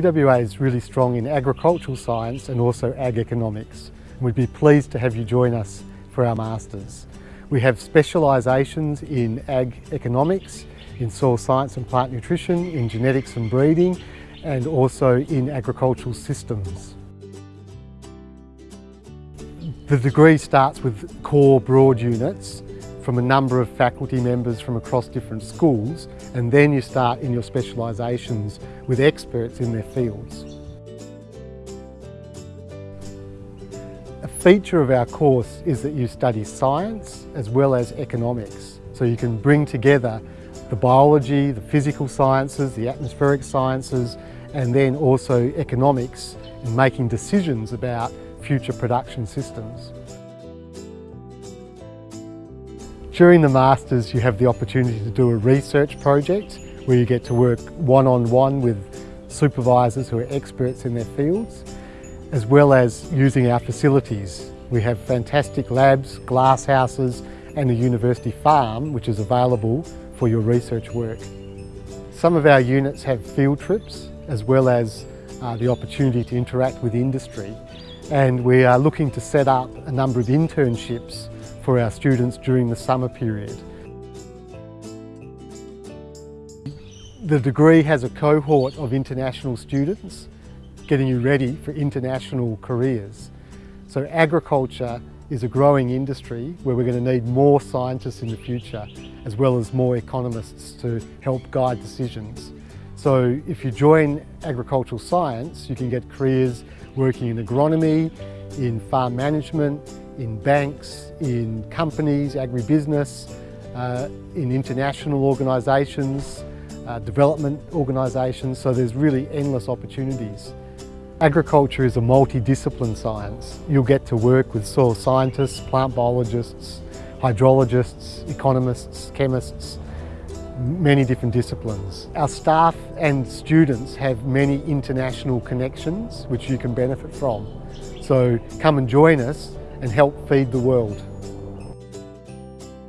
UWA is really strong in agricultural science and also ag economics. We'd be pleased to have you join us for our Masters. We have specialisations in ag economics, in soil science and plant nutrition, in genetics and breeding, and also in agricultural systems. The degree starts with core broad units from a number of faculty members from across different schools and then you start in your specialisations with experts in their fields. A feature of our course is that you study science as well as economics. So you can bring together the biology, the physical sciences, the atmospheric sciences and then also economics in making decisions about future production systems. During the Masters you have the opportunity to do a research project where you get to work one-on-one -on -one with supervisors who are experts in their fields as well as using our facilities. We have fantastic labs, glass houses and a university farm which is available for your research work. Some of our units have field trips as well as uh, the opportunity to interact with industry and we are looking to set up a number of internships for our students during the summer period. The degree has a cohort of international students getting you ready for international careers. So agriculture is a growing industry where we're going to need more scientists in the future as well as more economists to help guide decisions. So if you join agricultural science you can get careers working in agronomy, in farm management, in banks, in companies, agribusiness, uh, in international organisations, uh, development organisations, so there's really endless opportunities. Agriculture is a multidiscipline science. You'll get to work with soil scientists, plant biologists, hydrologists, economists, chemists, many different disciplines. Our staff and students have many international connections which you can benefit from. So come and join us and help feed the world.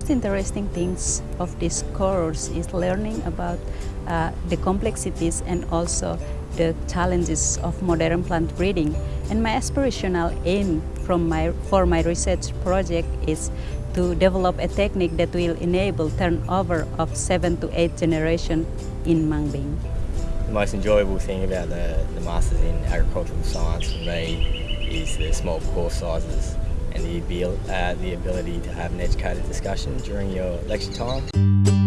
The interesting things of this course is learning about uh, the complexities and also the challenges of modern plant breeding. And my aspirational aim from my, for my research project is to develop a technique that will enable turnover of seven to eight generation in mung bean. The most enjoyable thing about the, the Masters in Agricultural Science for me is the small course sizes and the, uh, the ability to have an educated discussion during your lecture time.